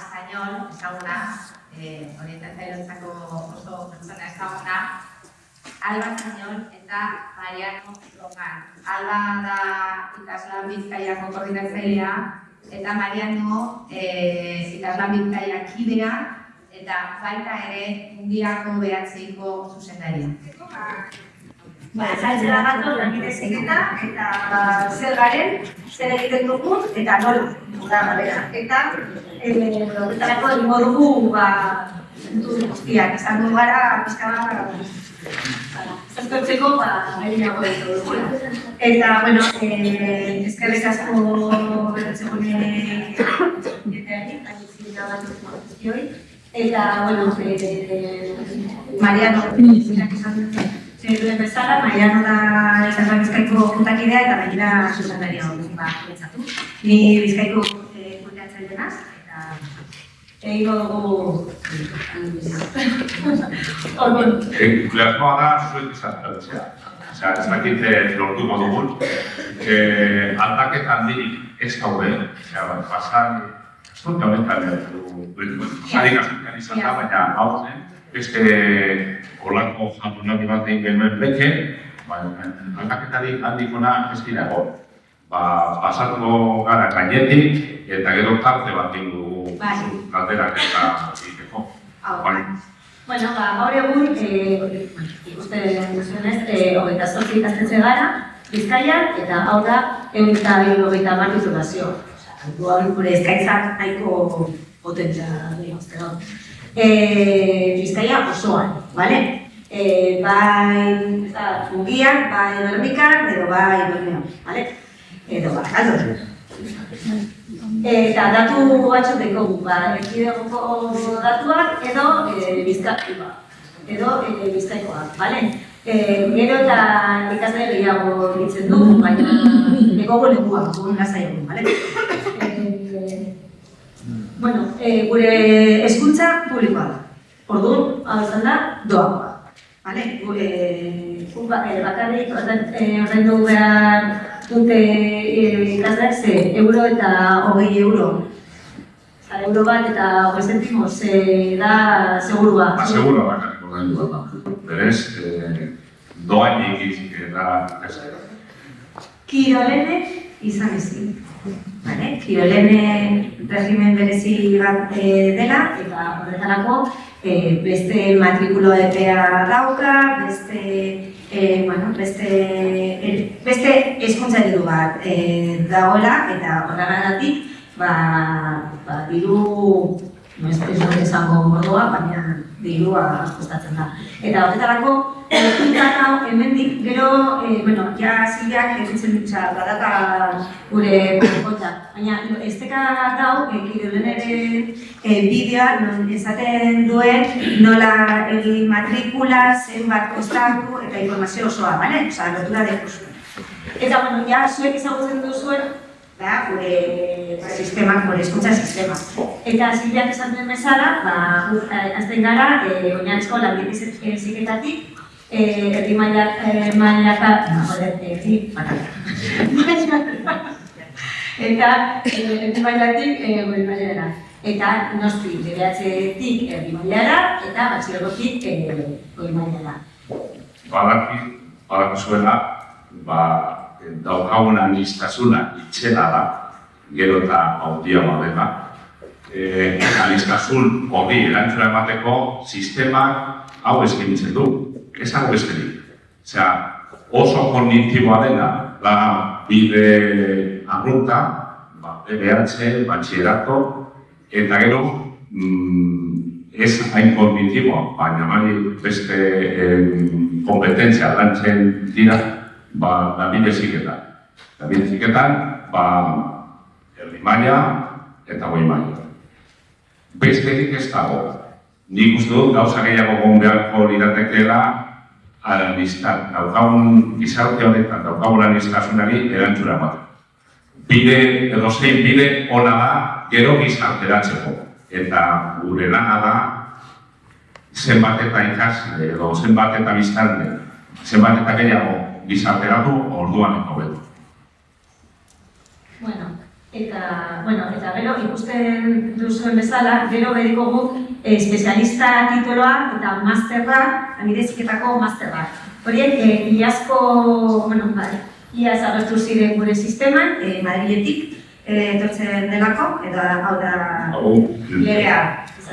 Español, ezaguna, eh, orientatzaileontzako oso pertsona ezaguna, Alba Español eta Mariano Rogan. Alba da ikaslan bizkaiako koordinatzailea eta Mariano eh, ikaslan bizkaia kidea eta baita ere mundiako behatzeiko zuzendaria. Ba, zaitzera gatoz, lanbide zeketa, eta ba, zer garen, zer egiten dugun, eta nola, da gabera. Eta, eh, horretarako egingo dugu, ba, guztiak, izan du gara, pizka bat, ba, zertortzeko, ba, eginago dugula. Eta, bueno, eh, eskerrik asko guztioi. Eta, bueno, eh, Mariano, izan Zer duen bezala, Mariano da ikaslan bizkaiko juntakidea eta gainera zuzendaria hori ba, pentsatu. Ni bizkaiko eh, kudeatzaile naz, eta egingo dugu... Orduan, Entusiasmoa da zuek izatea. Osea, ez dakit eh, lortuko dugun. Eh, aldaketa handirik ez gaude. Osea, pasan, dut honetan Zarik asuntan izan da, baina hau zen. Beste olako jardunaldi bat egin genuen beke, baina aldaketarik handikona ez dira egon. Ba, pasatuko gara gainetik eta gero tarte bat dugu Bai. galderak eta egiteko. hau, Bai. Bueno, ba, gaur egun, eh, ikusten duzuenez, eh, hogeita zortzi ikastetxe gara, Bizkaian, eta hau da, ehun eta hirurogeita hamar titulazio. Gure eskaintzak nahiko potentzia dira, uste dut. Eh, Bizkaia osoan, bale? Eh, bai, ez da, mugian, bai Bermikan, edo bai Bermeon, bale? Edo bai, aldo. Eta datu batzuk dekogu, ba, erkidegoko datuak edo e, bizkaikoa, edo e, bizkaikoak, bale? E, gero eta ikasle gehiago ditzen du, baina dekogu lekua, gure lasai egun, bale? E, bueno, e, gure hezkuntza publikoa da. Orduan, hau izan da, doakoa. Vale? Gure, guk ba- eh, bakarrik ordain- eh, ordaindu behar dute eh, ikasleak ze euro eta hogei euro. Osa, euro bat eta hogei zentimo, ze da segurua. Ba, seguro bakarrik ordaindu bat da. Berez, eh, doainik eta ez. Kirolene izan ezin. Vale? Kirolene regimen berezi bat eh, dela, eta horretarako eh, beste matrikulo epea dauka, beste, eh, bueno, beste, eh, beste hezkuntza eredu bat eh, dagoela, eta horregatik, ba, ba, diru, no ez dut esango modua, baina dirua kostatzen da. Eta horretarako, Ekintza hau, hemendik, gero, eh, bueno, ja zilak egitzen dutxa, badaka gure kota. Baina, esteka dau, ekirolen ere eh, bideoa, non esaten duen nola egin matrikula, zenbat kostatu eta informazio osoa, bale? Osa, lotura dekuzu. Eta, bueno, ja, zuek ezagutzen duzuen, da, gure sistema, gure hezkuntza sistema. Eta zilak esan duen bezala, ba, eh, hasten gara, eh, oinarrizko lanbide ziketatik, eh, herri maila, eh, mailaka, no, joder, herri mailaka. Eta eh, herri mailatik eh, goi mailara. Eta noski, beratzetik herri mailara eta batxilergotik eh, goi mailara. Badaki, badaki zuela, ba, daukagun anistazuna itxela da, gero eta hautia badela. E, anistazun hori erantzuna emateko sistemak hau eskaintzen du, ez hau besterik. Osea, oso kognitiboa dena, da bide arrunta, ba, BBH, batxierako, eta gero, mm, ez hain kognitiboa, baina bai beste em, kompetentzia lantzen dira, ba, lanbide ziketan. Lanbide ziketan, ba, erdi maila eta goi maila. Besterik ez dago. Nik uste dut gauza gehiago gon beharko liratekeela analistan, daukagun gizarte honetan, daukagun analistasunari erantzura emateko. Bide, edo zein bide ona da, gero gizarteratzeko. Eta gure lana da, zenbat eta ikasle edo zenbat eta biztanle, zenbat eta gehiago gizarteratu orduan eta hobeto. Bueno, Eta, bueno, eta gero ikusten duzuen bezala, gero bediko guk eh, espezialista tituloa eta masterra, amideziketako masterra. Horiek, eh, iazko, bueno, bai, iaz agertu ziren gure sisteman, eh, Madriletik, eh, etortzen delako, eta hau da legea.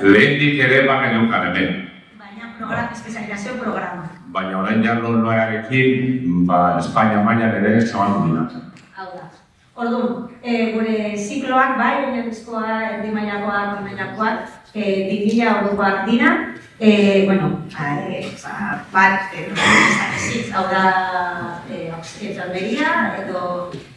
lehendik ere bageneukan hemen. Baina programa, espezializazio programa. Baina orain jarro noarekin, ba, Espainia mailan ere zabaldu dira. Hau da. Orduan, e, gure zikloak, bai, oinarrizkoa, erdi mailakoak, goi mailakoak, e, 2000 eurokoak dira. E, bueno, ba, e, ba, bat, e, ez hau da, e, enfermeria, edo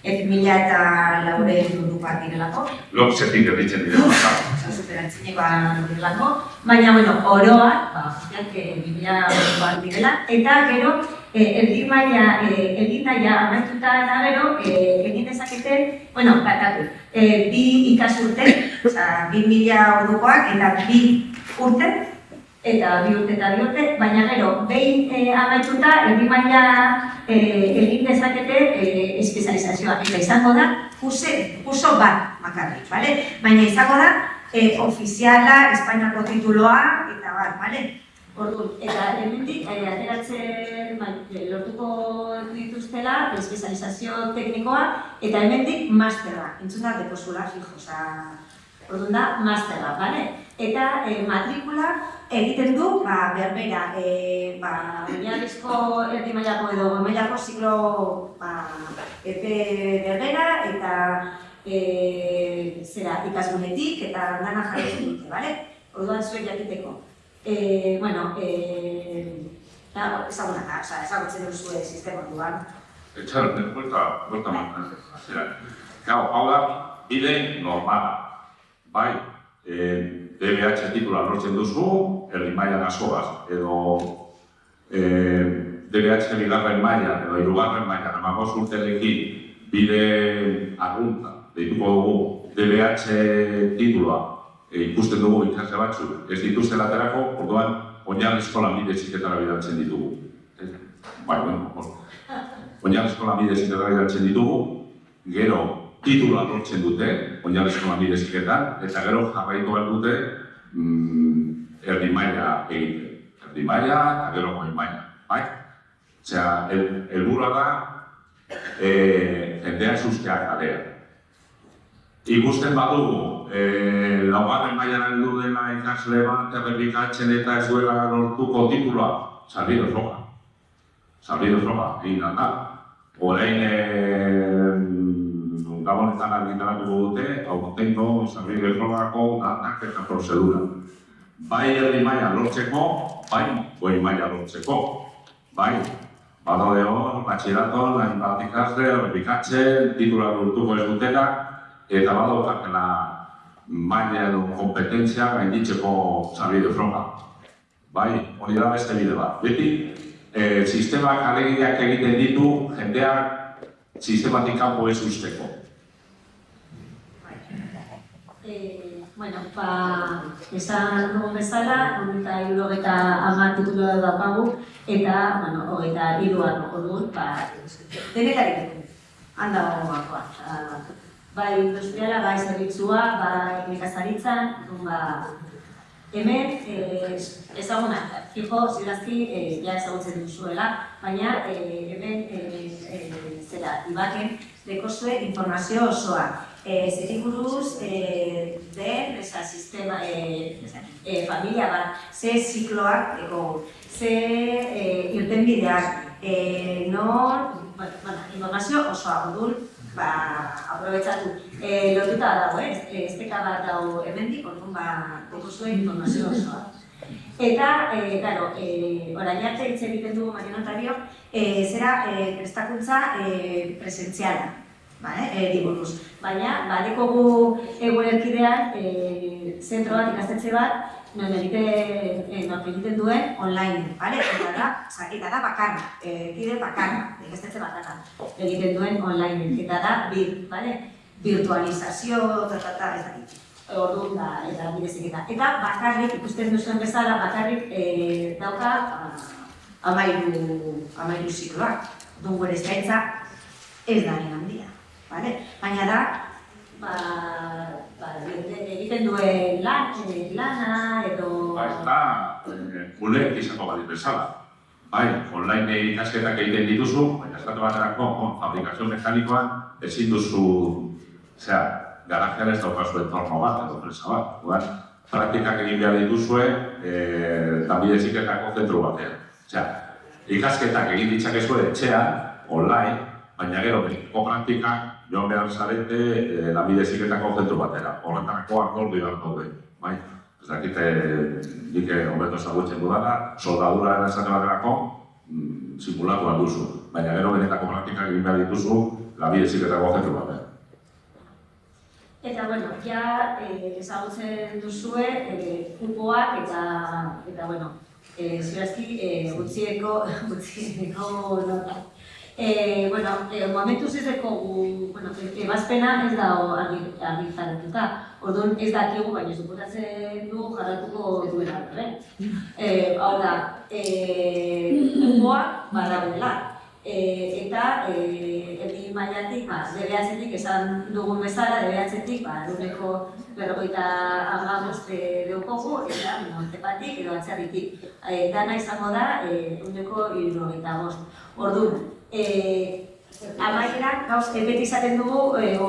ez mila eta laure eurokoak direlako. Loksetik erditzen dira. Osa, superantzinekoa direlako. Baina, bueno, oroak, ba, guztiak, e, 2000 eurokoak direla. Eta gero, eh, erdi maila, eh, erdi maila amaituta eta gero, eh, egin dezakete, bueno, batatu, eh, bi ikasurte, oza, bi mila ordukoak eta bi urte, eta bi urte eta bi urte, baina gero, behin eh, amaituta, erdi maila eh, egin dezakete eh, espezializazioa, eta izango da, kuse, kurso bat bakarrik, bale? Baina izango da, eh, ofiziala, Espainiako tituloa, eta bat, bale? Orduan, eta hemendik eh, ateratzen bai, lortuko dituztela espezializazio teknikoa eta hemendik masterra. Entzun da dekozula fijo, osea, orduan da masterra, bale? Eta eh, matrikula egiten du, ba, berbera, eh, ba, oinarrizko erdi mailako edo mailako ziklo ba, epe berbera eta eh, zera ikasgunetik eta dana jarraitzen dute, bale? Orduan zuek jakiteko. Eh, bueno, eh, da, ezaguna da, oza, ezagutzen duzu sistema duan. Etxaron, buelta, buelta mantan. Gau, hau da, bide normala. Bai, eh, DBH titula lortzen duzu, erdi maila askoaz, edo eh, DBH bigarren maila, edo hirugarren maila, namagos urterekin bide arrunta, deituko dugu DBH titula, e, ikusten dugu ikasle batzuk, ez dituzte laterako, orduan, oinarrizko lanbide ziketara bidaltzen ditugu. Ez, Bai, bueno. Oinarrizko lanbide ziketara bidaltzen ditugu, gero titula lortzen dute, oinarrizko lanbide ziketan, eta gero jarraitu behar dute mm, erdi maila egiten. Erdi maila eta gero goi maila, bai? Osea, el, helburua da, eh, jendea sustea kalea. Ikusten badugu, eh, laugarren mailan heldu dela ikasle bat errepikatzen eta ez duela lortuko titula, salbido froga. Salbido froga, egin da. Orain, eh, gabonetan argitaratuko dute, aurtengo salbido frogako datak eta prozedura. Bai erdi maila lortzeko, bai goi maila lortzeko. Bai, badaude hor, batxiraton, hain bat ikasle, errepikatzen, titula lortuko ez dutenak, eta badaukatela maila edo kompetentzia gainditzeko zabide froga. Bai, hori da beste bide bat. Beti, e, sistemak aleginak egiten ditu jendeak sistematik kanpo ez usteko. Eh, bueno, ba, esan dugun bezala, hogeita hirurogeta hamar titulu daukagu, eta, bueno, hogeita hiruan orduan, ba, denetarik. Handa gogoakoa. Bai industriala, bai zerbitzua, bai nekazaritzan, ba, hemen eh, ezaguna, fijo, zirazki, eh, ja ezagutzen duzuela, baina eh, hemen eh, eh, zera, ibaken, dekozue informazio osoa. Eh, zeri buruz, eh, den, eza, sistema, eh, eh, familia bat, ze zikloak, ego, ze eh, irtenbideak, eh, nor, bueno, informazio osoa, odul, ba, aprobetsatu. Eh, lotuta dago, eh? eh, esteka bat dago hemendik, orduan ba, dekozue informazio osoa. Eta, eh, claro, eh, orain arte hitz egiten dugu marionotario, eh, zera eh, prestakuntza eh, presentziala, bale, eh, diburuz. Baina, badekogu egunerkidean eh, zentro bat, ikastetxe bat, non egiten, eh, non egiten duen online, bale? Eta da, eta da bakarra, eh, kide bakarra, ikastetxe bakarra, egiten duen online, eta da bir, bale? Virtualizazio, tratata, ez dakit. Orduan da, eta bidezik eta. Eta bakarrik, ikusten duzuen bezala, bakarrik eh, dauka amairu, amairu zikloak. Orduan gure eskaintza ez da handia. Vale? Baina da, ba, ba, egiten duen lan, eh, lana edo... Ba, ez da, eh, kuleek izango badi bezala. Bai, online ikasketak egiten dituzu, baina estatu baterako, bon, fabrikazio mekanikoan, ezin duzu, osea, garajean ez daukazu entorno bat, edo presa bat. Orduan, praktikak egin behar dituzue, eh, lanbide heziketako zentru batean. Osea, ikasketak egin ditzakezue etxean, online, baina gero, praktikak joan behar zarete eh, lanbide heziketako zentru batera. Horretarako akordio bat daude, bai? Ez dakite, nik hobeto ezagutzen dudana, soldadura esate baterako, mm, simulatu bat duzu. Baina gero benetako praktikak egin behar dituzu, lanbide heziketako zentru batean. Eta, bueno, ja eh, ezagutzen duzue eh, kupoak eta, eta bueno, eh, zirazki eh, gutxieko, gutxieko nota. Eh, bueno, eh, momentuz ez dugu, bueno, ebazpena ez da argi, argi zaratuta. Orduan ez dakigu, baina suposatzen du jarratuko duela, eh? Eh, hau da, eh, kupoak badaudela. E, eta e, erdi mailatik, ba, debeatzetik, esan dugun bezala, debeatzetik, ba, duneko berrogeita amaboste deukogu, eta montepatik edo atzarritik. E, dana izango da, e, uneko irrogeita bost. Orduan, e, Amaieran, gauz, beti izaten dugu e, o,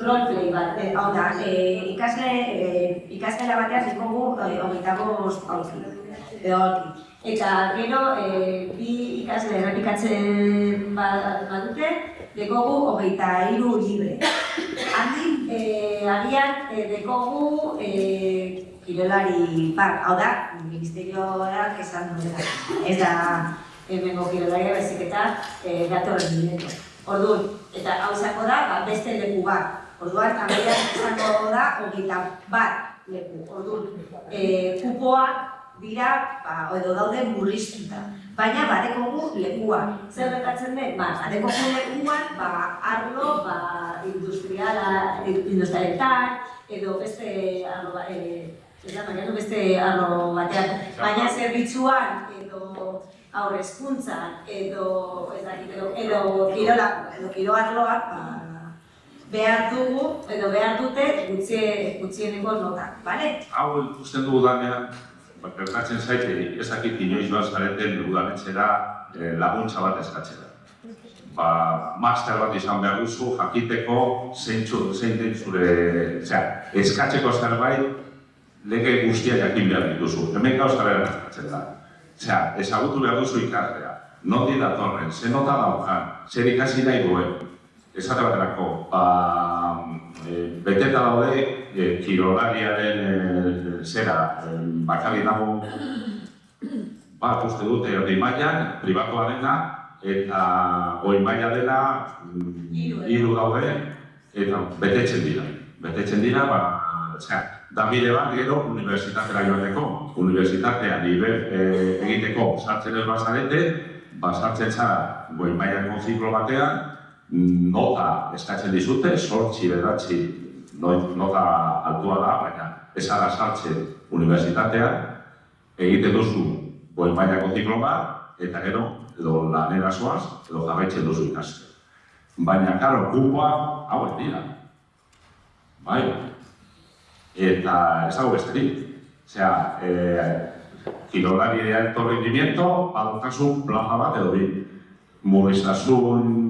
roleplay bat, e, hau da, e, ikasle, e, ikaskela batean dikogu e, hogeita bost aurki, edo. Eta gero, e, bi ikasle errepikatzen ba- badute, dekogu hogeita hiru libre. Handi, e, agian, e, dekogu e, kirolari bat, hau da, ministerioak esan duela. Ez da, hemengo kirolaria bezik eta e, datorren dineko. Orduan, eta hau izango da, ba, beste leku bat. Orduan, amaian izango da, hogeita bat leku. Orduan, e, kupoak dira, ba, edo daude murriztuta. Baina badekogu lekua. Zer gertatzen den? Ba, badekogu lekuan, ba, arlo, ba, industriala, industrialetan, edo beste arlo, ba, e, ez da, baina beste arlo batean. Baina zerbitzuan, edo aurre hezkuntzan, edo, ez dakit, edo, edo kirola, edo kiro arloak, ba, behar dugu, edo behar dute, gutxie, gutxieneko nota, bale? Hau ikusten dugu danean, ba, gertatzen zaite, ez dakit inoiz bat zareten udaletxera eh, laguntza bat eskatzera. Ba, master bat izan behar duzu, jakiteko zeintzu, zein den zure, osea, eskatzeko zerbait, lege guztia jakin behar dituzu. Hemen gauza behar eskatzen da. Osea, ezagutu behar duzu ikaslea, nondik datorren, ze nota daukan, zer ikasi nahi duen. Esate baterako, ba, e, beteta daude e, kirolariaren e, zera, e, bakarri dago, bat uste dute erdi mailan, pribatua dena, eta goi maila dela, mm, Hiru, eh? hiru daude, eta betetzen dira. Betetzen dira, ba, osea, da bide bat gero unibertsitatera joateko. Unibertsitatea nivel e, egiteko sartzen ez bazarete, ba, sartzen zara goi mailako ziklo batean, nota eskatzen dizute, sortzi beratzi no- nota altua da, baina ez ara sartzen unibertsitatean, egiten duzu goi mailako ziklo bat, eta gero, edo lanera zoaz, edo jarraitzen duzu ikasten. Baina, karo, kupoak hauek dira. Bai, eta ez dago besterik. Osea, eh, kirolari de alto rendimiento, badaukazu plaza bat edo bi. Mobilizasun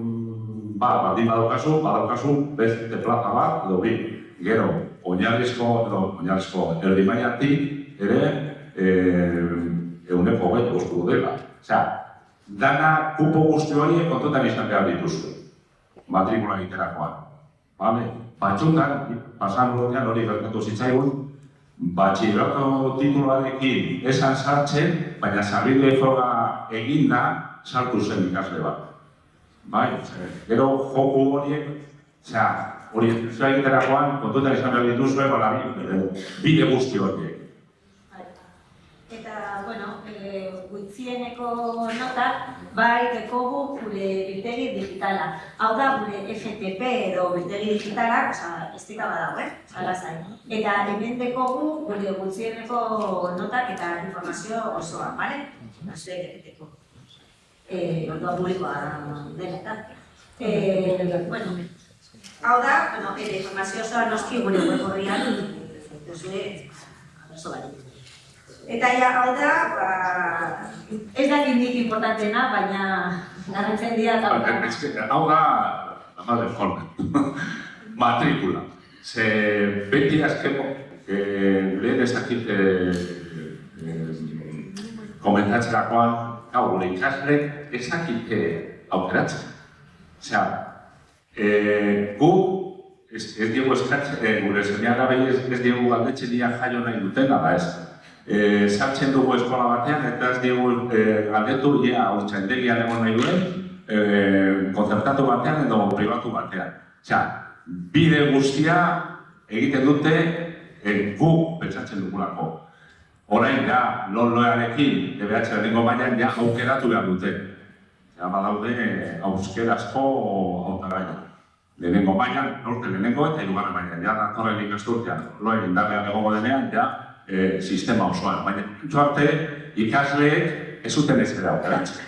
bat, baldin badaukazu, badaukazu beste plaza bat edo bi. Gero, oinarrizko, edo oinarrizko erdi mailatik ere eh, euneko hogeita ustu dela. Osea, dana kupo guzti horiek kontutan izan behar dituzu. Matrikula egiterakoan. Vale? Batxutan, pasan urtean hori gertatu zitzaigun, batxilerato tituluarekin esan sartzen, baina sarbide froga eginda sartu zen ikasle bat. Bai, gero joku horiek, osea, hori zua egiterakoan, kontutan izan behar dituzue, bala, bide guzti horiek. Eta, bueno, e, gutxieneko notak, bai dekogu gure biltegi digitala. Hau da, gure FTP edo biltegi digitala, oza, ez dika badago, eh? Alazai. Eta hemen dekogu gure gutxieneko notak eta informazio osoa, bale? Zue egiteko. E, ordua publikoa dena, eta. E, bueno, Hau da, bueno, ere informazio osoa noski gure web horrian duzue abrazo barik. Eta ja, hau da, ba, ez da nik importantena, baina garrantzen dira eta Ba, hau da, la madre forma. Matrikula. Ze beti azkemo, eh, lehen ezakit eh, eh, komentatzerakoan, hau, gure ikasle ezakite aukeratzen. Osea, eh, gu ez, ez diegu eskatzen, eh, gure zeniara behi ez, ez diegu galdetzen dia jaio nahi dutena, da ez. Eh, sartzen dugu eskola batean eta ez diegu eh, galdetu ia urtsaindegian egon nahi duen, eh, konzertatu batean edo pribatu batean. Osea, bide guztia egiten dute eh, gu pentsatzen dugulako. Orain ja, loloarekin, DBH lehenengo mailan ja aukeratu behar dute. Ja, badaude euskerazko hautagaiak. Lehenengo mailan, norte lehenengo eta hirugarren mailan. Ja, datorren ikasturtean, loen indarrean egongo denean, ja, eh, sistema osoan. Baina, entzu arte, ikasleek ez zuten ez ere aukeratzen.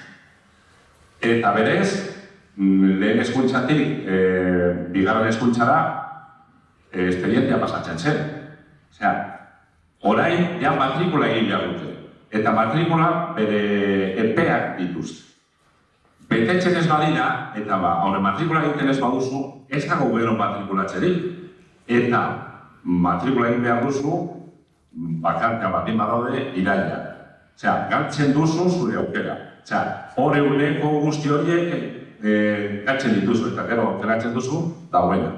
Eta berez, mm, lehen eskuntzatik, e, bigarren eskuntzara, e, esperientzia pasatzen zen. Osea, orain, ja matrikula egin behar dute. Eta matrikula bere epeak dituzte. Betetzen ez badira, eta ba, haure matrikula egiten ez baduzu, ez dago gero matrikulatzerik. Eta matrikula egin behar duzu, bakarka baldin badaude iraila. Osea, galtzen duzu zure aukera. Osea, hor eguneko guzti horiek e, galtzen dituzu eta gero aukeratzen duzu, dauena.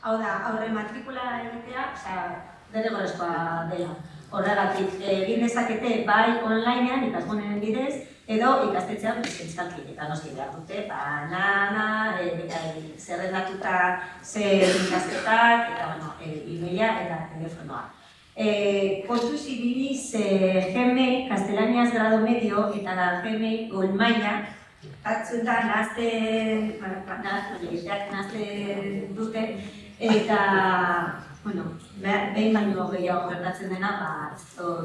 Hau da, aurre matrikula egitea, osea, derrigorrezkoa dela. Horregatik, egin dezakete bai onlinean ikasgunen bidez, edo ikastetxean presentzalki eta noski behar dute, ba, nana, e, e, zerrendatuta zer ikasketak, eta, bueno, e, e-maila eta telefonoa. Eh, kontuz ibiliz eh, GME, Kastelaniaz grado medio, eta da GME gol maila, batzuetan nahazten, nahazten, nahazten dute, eta, bueno, be- behin baino gehiago gertatzen dena, ba,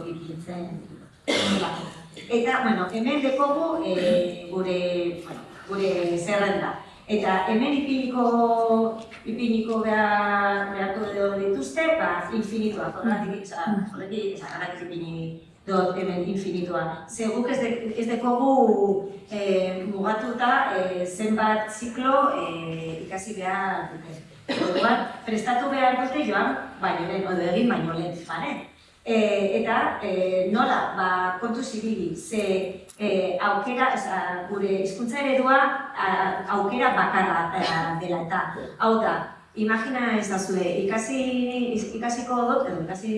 ibiltzen delako. Eta, bueno, hemen dekogu e, gure, bueno, gure zerrenda. Eta hemen ipiniko, ipiniko behar, beharko edo dituzte, ba, infinitua, horregatik, oza, horregatik, oza, horregatik ipini dut hemen infinitua. Ze guk ez, de, ez dekogu e, mugatuta e, zenbat ziklo e, ikasi behar dute. Orduan, prestatu behar dute joan, baino lehen, edo egin baino lehen, bale? E, eta e, nola, ba, kontu zibili, ze e, aukera, oza, gure hizkuntza eredua a, aukera bakarra a, dela eta hau da, imagina ez da zure, ikasi, ikasiko dut, edo ikasi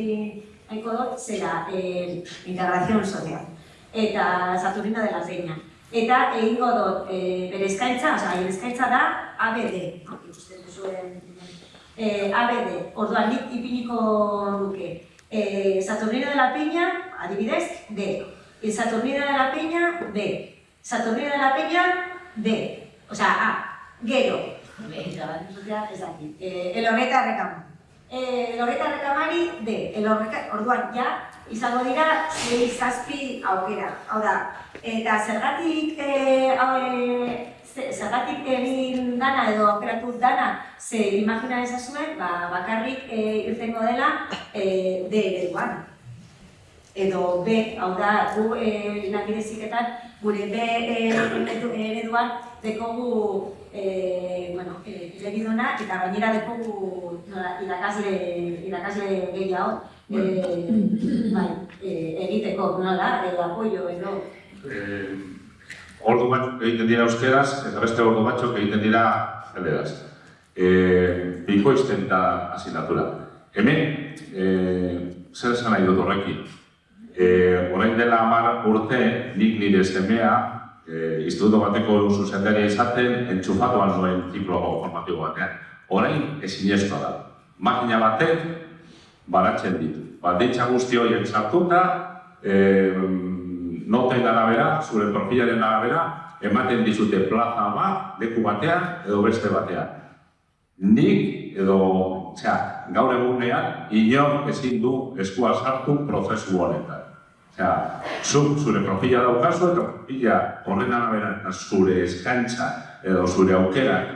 nahiko dut, zera, e, integrazion social, eta Saturnino de la Zeina. Eta egingo dut, e, bere eskaintza, oza, eskaintza da ABD, duzuen, e, ABD, orduan nik ipiniko nuke, Eh, Saturnino de la Peña, adibidez, D. El Saturnino de la Peña, B. Saturnino de la Peña, D. O sea, A. Gero. Eta, ez dakit. Eh, el horreta rekamari. Eh, el horreta rekamari, D. El horreta, orduan, ja, izango dira, sei zazpi aukera. Hau da, eta zergatik, eh, eh, ze- zergatik egin dana edo aukeratu dana, ze imagina ezazuen, ba, bakarrik e, irtengo dela e, D ereduan. Edo B, hau da, gu e, langileziketan, gure B e, eredu- ereduan dekogu e, bueno, e, elegiduna eta gainera dekogu nola, irakasle, irakasle gehiago e, bai, e, egiteko, nola, edo apoio edo Eh, ordu batzuk egiten dira euskeraz, eta beste ordu batzuk egiten dira galeraz. Eh, bikoizten da asignatura. Hemen, eh, zer esan nahi dut horrekin? Eh, orain dela hamar urte, nik nire semea, eh, instituto bateko zuzendaria izaten, entxufatuan nuen ziklo formatibo batean. Orain, ezinezkoa da. Makina batek, baratzen ditu. Baldintza guzti horiek sartuta, eh, noten arabera, zure profilaren arabera, ematen dizute plaza bat, leku batean edo beste batean. Nik edo, osea, gaur egunean, inor ezin du eskua sartu prozesu honetan. Osea, zuk zure profila daukazu eta profila horren arabera zure eskaintza edo zure aukerak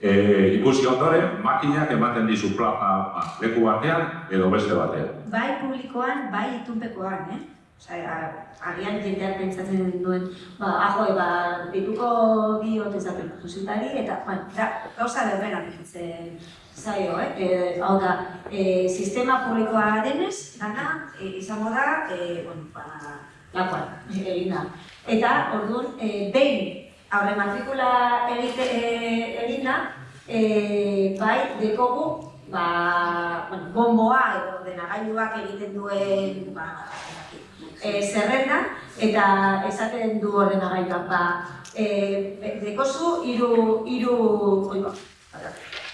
e, ikusi ondoren, makinak ematen dizu plaza ba, leku batean edo beste batean. Bai publikoan, bai itunpekoan, eh? Osea, agian jendeak pentsatzen duen, ba, ahoi, ba, dituko bi ote zaten zuzitari, eta, bueno, da, gauza berbera zaio, eh? E, hau da, e, sistema publikoa denez, dana, e, izango da, e, bueno, ba, lakoan, egin da. Eta, orduan, e, behin, aurre matrikula egite, e, egin da, e, bai, dekogu, ba, bueno, bomboa edo ordenagailuak egiten duen, ba, e, zerrenda, eta esaten du ordenagailuak, ba, e, dekozu hiru hiru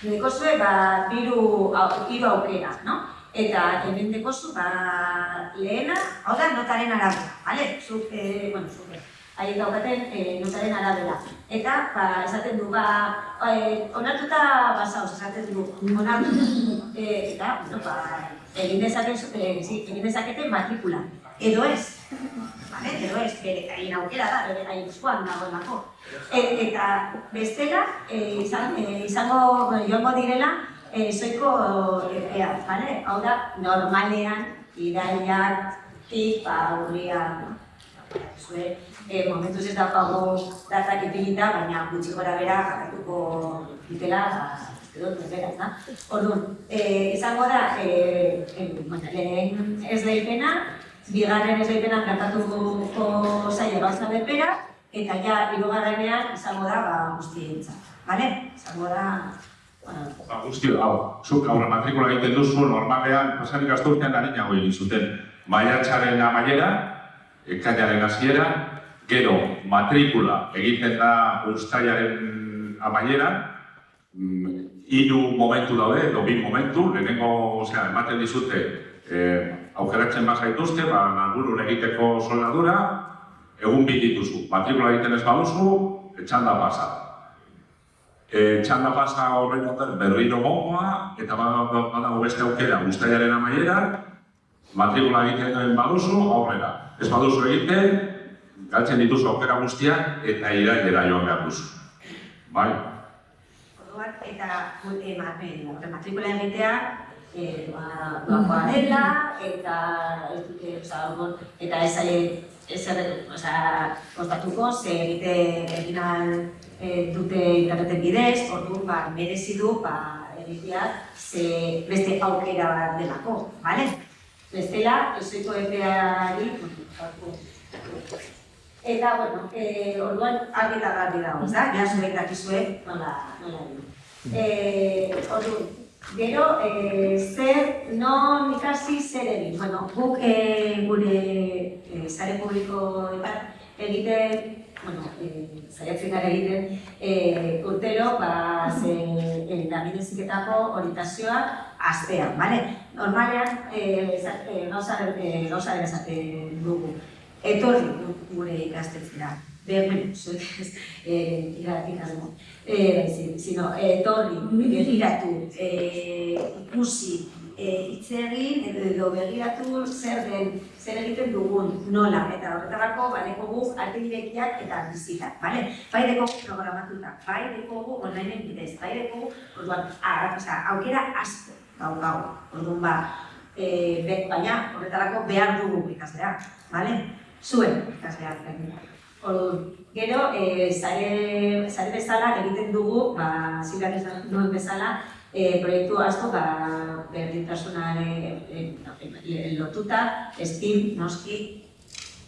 oiba, dekozue, ba, hiru au- hiru aukera, no? Eta hemen dekozu, ba, lehena, hau da, notaren arabera, bale? Zuk, e, bueno, zuk, haiek daukaten e, notaren arabera. Eta, ba, esaten du, ba, e, onartuta basauz, esaten du, onartu, e, eta, bueno, ba, egin dezaken, e, sí, egin dezakete matrikula. Edo ez, Vale, edo ez, bere haien aukera da, bere haien eskuan dagoelako. E, eta bestela, e, izan, e, izango, joango direla, e, soiko epea, vale? Hau da, normalean, iraiak, tik, ba, urrian, no? Zue, e, momentuz ez daukago datak ipinita, baina gutxi gora bera jarratuko dutela, ba, uste dut, berbera, da? Orduan, e, izango da, e, e, bueno, lehen ez leipena, bigarren ez leipena kantatuko zaila gauza bepera, eta ja, hirugarrenean izango da, ba, guztientzat, bale? Izango da, Ba, guzti, hau, zuk aurre matrikula egiten duzu, normalean, pasan ikasturtean harinago egin zuten. Maiatzaren amaiera, ekainaren hasiera, gero matrikula egiten da ustailaren amaiera, mm, hiru momentu daude, edo bi momentu, lehenengo, osea, ematen dizute, eh, aukeratzen bazaituzte, ba, langurun egiteko soldadura, egun bi dituzu. Matrikula egiten ez baduzu, etxanda pasa. E, txanda pasa horren ondoren berriro gongoa, eta badago badago beste aukera guztaiaren amaiera, matrikula egiten baduzu, aurrera. Ez baduzu egiten, galtzen dituzu aukera guztiak eta irailera joan behar duzu. Bai? Orduan, eta e, matrikula egitea, e, ba, doakoa dela, eta ez dute, oza, orduan, eta ez ez oza, kostatuko, ze egite egin ahal e, dute interneten bidez, orduan, ba, merezi du, ba, egitea, ze beste aukera bat delako, bale? Bestela, ezoiko epeari, Eta, bueno, eh, orduan argi eta garbi dago, ez da? Ja, zuek dakizue nola, nola egin. Eh, orduan, gero, eh, zer, non ikasi zer egin. Bueno, guk eh, gure eh, sare publikoetan egiten, bueno, eh, saiatzen gara egiten, eh, urtero, ba, ze, eh, David eziketako orientazioak astean, bale? Normalean, eza- eh, gauza, eh, gauza dugu etorri gu- gure ikastetxera. Be, bueno, zuek ez, eh, ikasmo. Eh, zi- sino, etorri, begiratu, eh, ikusi, eh, hitz egin edo, edo begiratu zer den, zer egiten dugun, nola, eta horretarako badekogu artibidekiak eta bizitak, bale? Bai dekogu programatuta, bai dekogu online bidez, bai dekogu, orduan, ara, aukera asko, gau, gau, orduan ba, e, be, baina horretarako behar dugu ikaslea, bale? Zuen gainera. Orduan, gero, e, sare, sare bezala egiten dugu, ba, zilak esan duen bezala, e, proiektu asko ba, berdintasunare e, e, lotuta, STEAM, noski,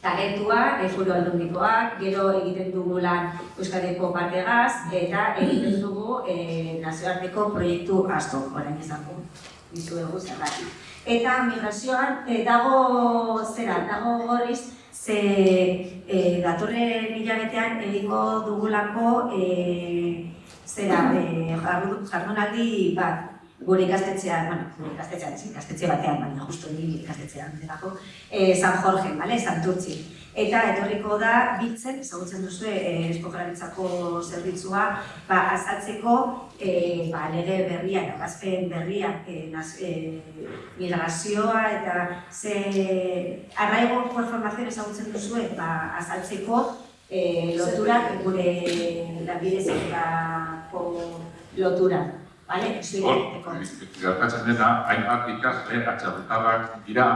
talentua, e, furu aldundikoak, gero egiten dugu lan Euskadiko partegaz, eta egiten dugu e, nazioarteko proiektu asko, orain izango, dizuegu zergatik. Eta migrazioan e, dago zera, dago gorriz, ze e, datorren hilabetean egingo dugulako e, zera, e, jardu- jardunaldi bat gure ikastetxean, bueno, gure ikastetxean, ikastetxe batean, baina justu ikastetxean delako, e, San Jorge, bale, Santurtzi. Eta etorriko da biltzen, ezagutzen duzu e, Eusko Jaurlaritzako zerbitzua, ba, azaltzeko e, ba, lege berria, gazpen berria, e, naz, e, migrazioa eta ze arraigo formazio ezagutzen duzu, ba, azaltzeko e, loturak gure lanbide zerbitzako lotura. Bale? Zuek Hor, egiteko. gertatzen dena, hainbat ikasle, atxarretarrak dira,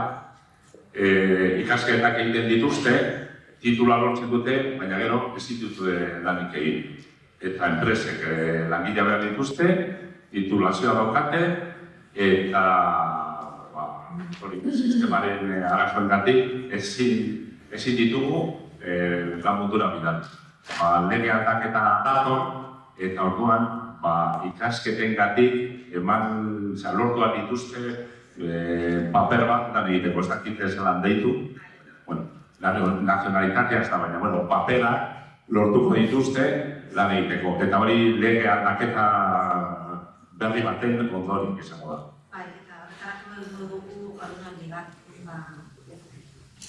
e, ikasketak egiten dituzte, titula lortzen dute, baina gero ez dituzte lanik egin. Eta enpresek e, langilea behar dituzte, titulazioa daukate, eta ba, hori, sistemaren e, arazoengatik ezin, ezin ditugu e, lan mundura bidal. Ba, lege aldaketa dator, eta orduan ba, ikasketen gatik eman oza, lortuak dituzte e, paper bat lan egiteko, ez dakit ez lan deitu. Bueno, la nazionalitatea ez da, baina, bueno, paperak lortuko dituzte lan egiteko. Eta hori lege aldaketa berri baten ondorik izango da. Bai, eta horretarako dugu jardunaldi bat. Ba,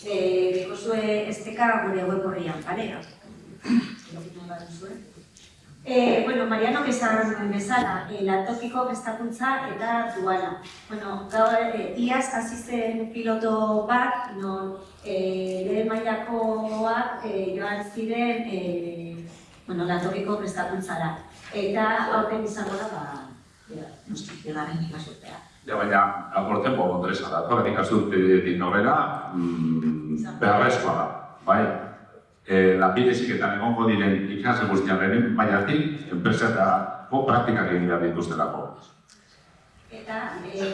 eh, dekozue esteka gure web horrian, bale? Erokitzen baduzue. Eh, bueno, Mariano esan bezala, eh, lantokiko prestakuntza eta duala. Bueno, gaur eh, iaz hasi zen piloto bat, non eh, lehen mailakoak eh, joan ziren eh, bueno, lantokiko prestakuntzara. Eta aurten izango da, ba, noski, bigarren ikasurtea. Ja, baina, aporten bo, Andresa da, torren ikasturtetik norera, mm, beharrezkoa da, bai? E, lanbideziketan egongo diren ikasle guztiaren mailatik, enpresetako praktikak egin behar dituztelako. Eta eh,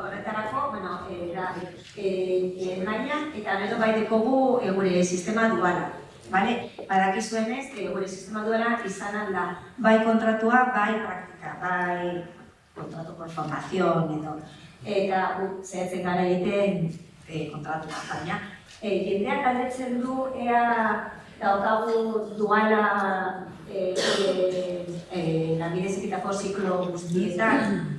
horretarako, bueno, eh, da, eh, mailan, eta gero bai dekogu eh, gure sistema duala. Bale? Badakizuenez, eh, gure sistema duala izan alda bai kontratua, bai praktika, bai kontratu por formación edo. Eta gu zehatzen gara egiten eh, kontratua, baina eh, jendeak galdetzen du ea daukagu duala eh, eh, eh, lanbideziketako ziklo guztietan,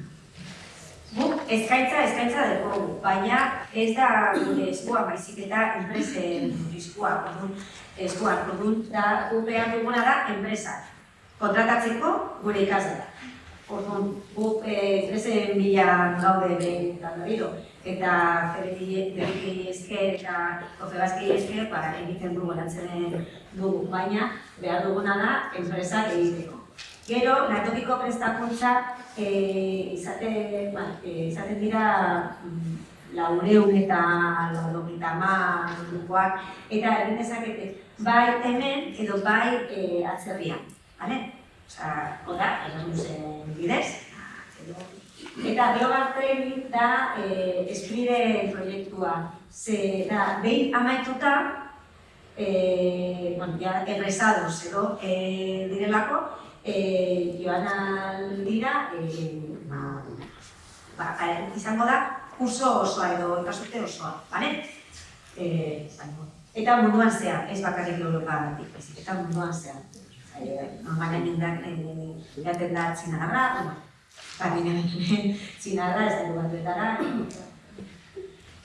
Guk eskaintza eskaintza dugu, baina ez da gure eskua baizik eta enpresen eskua, orduan eskua, orduan da guk behar duguna da enpresak kontratatzeko gure ikasleak. Orduan guk enpresen bila gaude behin eta berriro eta Ferriki esker eta Kofebazki esker ba, egiten dugu lantzen dugu, baina behar duguna da enpresak egiteko. Gero, latokiko prestakuntza eh, izate, ba, eh, izaten dira mm, laureun eta laurogeita hamar ordukoak, eta egin dezakete bai hemen edo bai eh, atzerrian, bale? Osa, oda, Erasmusen bidez. Eta Training da eh, Espride proiektua. Ze da, behin amaituta, eh, bueno, ja, errezados edo eh, direlako, eh, joan aldira, eh, ba, ba, eh, izango da, kurso osoa edo ikasute osoa, bale? Eh, izango. Eta munduan zehar, ez bakarrik Europa baizik, eta munduan zehar. Eh, normalen indak, eh, jaten da txinarra, ginen txinarra, ez da batuetara.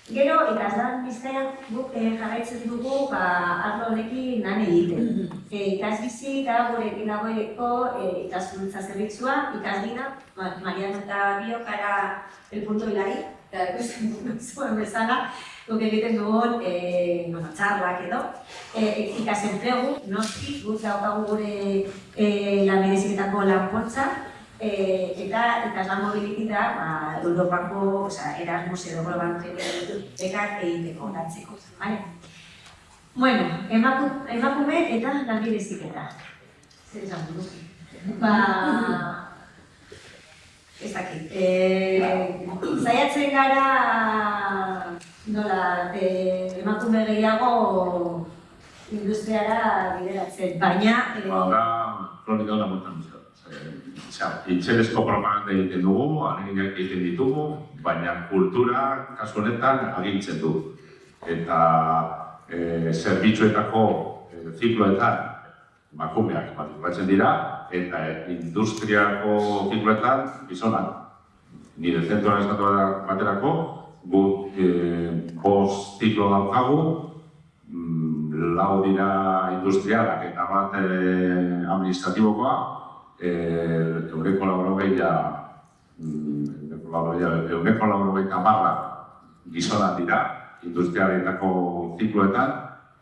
Gero, ikaslan bizkaian guk eh, jarraitzen dugu ba, arlo honekin lan egiten. E, ikasbizi eta gurekin dagoeko e, ikaskuntza zerbitzua, ikasbina, ma, Mariano eta Bio kara el punto hilari, eta ikusten dugu zuen bezala, guk egiten dugun e, bueno, txarlak edo, e, ikasenplegu, noski, guk daukagu gure e, lanbideziketako lanpoltza, e, eta ikaslan mobilitita ba, Europako, oza, Erasmus edo Global bekak egiteko, lantzeko, bale? Bueno, emaku, emakume eta lanbideziketa. Zer esan dugu? Ba, ez dakit. E, zaiatzen gara, nola, e, emakume gehiago industriara bideratzen, baina... E, Ba, da, hona montan dut. Itxerezko propaganda egiten dugu, aneginak egiten ditugu, baina kultura kasu honetan agintzen du. Eta e, zerbitzuetako e, zikloetan makumeak matrikulatzen dira, eta industriako zikloetan gizonak. Nire zentroan estatu baterako, gu e, bost ziklo daukagu, mm, lau dira industrialak eta bat e, administratibokoa, euneko laurogeia, mm, euneko laurogeia, euneko laurogeita marra gizonak dira, industrialetako zikloetan,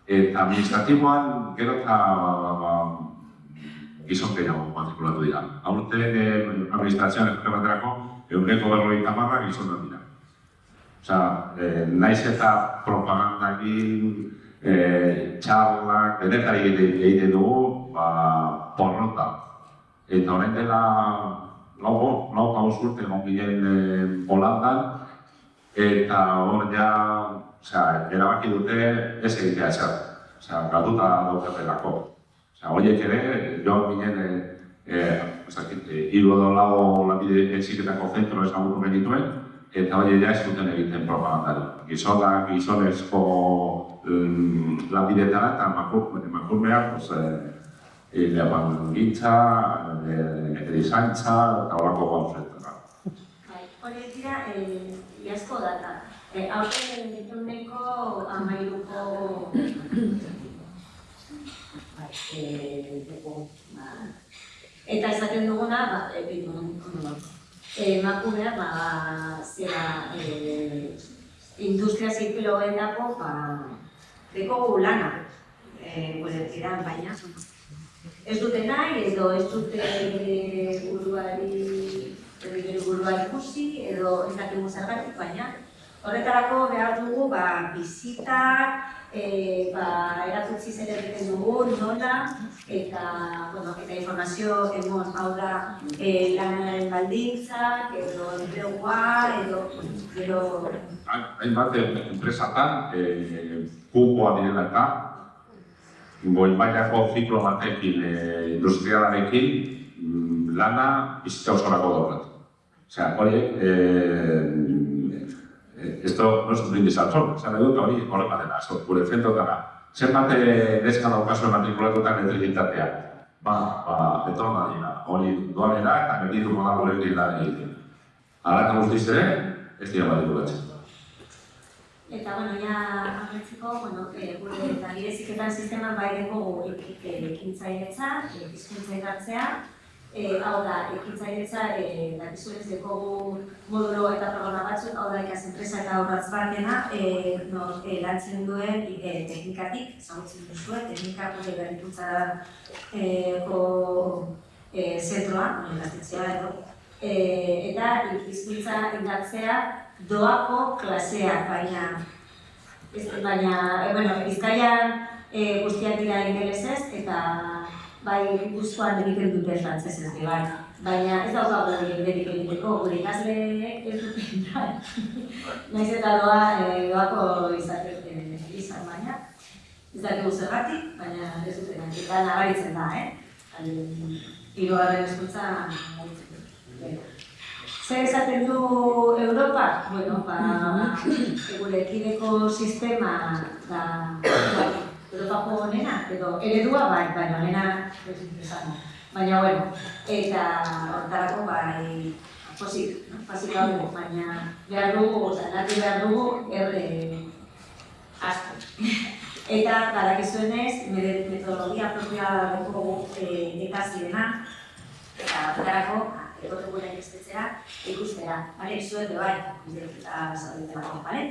eta administratiboan gero eta ba, gizon gehiago matrikulatu dira. Aurten eh, administrazioan ez baterako eguneko berrogeita marra gizonak dira. Osea, eh, naiz eta propagandakin, eh, txarlak, denetari egiten dugu, ba, porrota. Eta horren dela, lau, lau gauz urte egon ginen Holandan, eta hor ja, osea, erabaki dute ez egitea ezer. Osea, galduta daukatelako. Osea, horiek ere, joan ginen, eh, eh, dakit, eh, hiru edo lau lanbide eziketako zentro ezagutu genituen, eta hori ja ez duten egiten propagandari. Gizonak, gizonezko um, lanbidetara eta emakur- emakumeak, pues, eh, Leban gintza, eh, erizantza, eta horako gauzetara. Bai, horiek dira, eh, iazko data. Eh, eh, dugu, ba, Eta esaten duguna, ba, e, bitu, ondo, e, emakumea, ba, zera, e, industria zirkilogendako, ba, dekogu lana, e, tiran, baina, ez dute nahi, edo ez dute bere buruari, bere buruari ikusi, edo ez dakigu zergatik, baina, horretarako behar dugu, ba, bizitak, e, ba, erakutsi zer egiten dugu, nola, eta, bueno, eta informazio emon, hau da, e, lanaren baldintzak, edo enplegua, edo, edo, Hainbat enpresatan, eh, kupoa direla eta, goi mailako ziklo batekin eh, industrialarekin mm, lana bizitza osorako doblat. Osea, hori, eh, eh, esto no es un brindis al sol, esan edut hori horrela dela, so, gure zentrotara. Zenbat eh, neska daukazu matrikulatutan elektrizitatea? Ba, ba, etorna dira, hori doanera eta gelditu moda gure lan egiten. Eta guztiz ere, ez dira matrikulatzen. Eta, bueno, ja, agertzeko, bueno, e, gure eta gireziketan sisteman bai dugu ekintzailetza, e, hizkuntza ikartzea, e, hau da, ekintzailetza, e, dakizu ez dekogu modulo eta programa batzuk, hau da, ikaz enpresa eta horratz batena, e, no, e, lantzen duen e, teknikatik, ezagutzen duzue, teknika gure berrikuntza e, ko, e, zentroa, e, eta hizkuntza indartzea doako klaseak, baina, ez, baina, e, bueno, Bizkaian e, guztiak dira ingelesez, eta bai guztuan egiten dute frantzesez, ere bai. Baina ez daukagu egiterik egiteko, gure ikasleek ez dute nahi. Naiz eta doa, e, doako izate, e, izan baina, ez dakigu zergatik, baina ez dute nahi. Eta nabaritzen da, eh? Hirugarren hezkuntza nabaritzen. Zer esaten du Europa? Bueno, ba, gure ekideko sistema da, da Europako honena, edo eredua bai, baina honena ez dut esan. Baina, bueno, eta hortarako bai, posik, no? posik gaude, baina behar dugu, oza, nati behar dugu, erre asko. Eta, badakizuenez, nire metodologia propia dugu e, ekasi dena, eta hortarako, egote gure ikastetxera, ikustera, bale, zuek bai, eta zaudetelako, bale?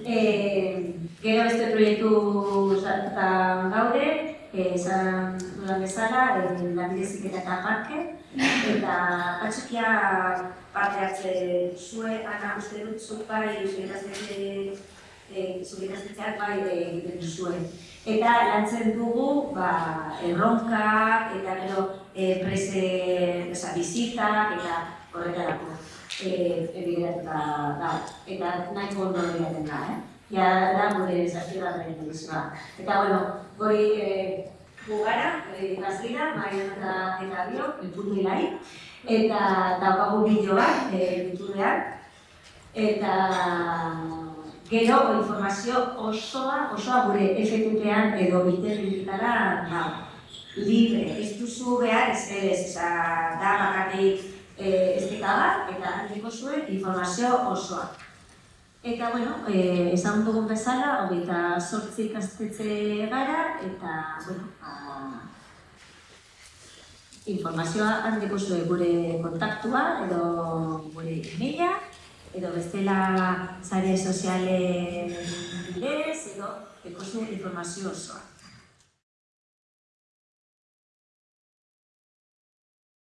E, gero beste proiektu sartuta gaude, esan dudan bezala, e, lanbidezik eta parke, eta atxikia parte hartze zue, ana uste dut zuk bai, ikastetxeak bai egiten zuen. Eta lantzen dugu, ba, erronkak, eta gero e, prese, oza, bizitak, eta horretarako ebideratuta da, eta nahiko ondo egiten da, eh? Ja, da gure da edizioa. Eta, bueno, gori eh, gugara, eh, gazlira, maien eta bio, entzun hilai, eta daukagu bideo bat, eh, YouTubean, eta gero informazio osoa, osoa gure FTP-an edo biterritara dago. Libre, ez duzu behar ez ez, da bakarrik eh, estika bat, eta handiko zuen informazio osoa. Eta, bueno, eh, esan dugun bezala, hogeita sortzi ikastetxe gara, eta, bueno, a, informazioa handiko zuen gure kontaktua, edo gure e-maila, edo bestela sare sozialen bidez, edo eko zuen informazio osoa.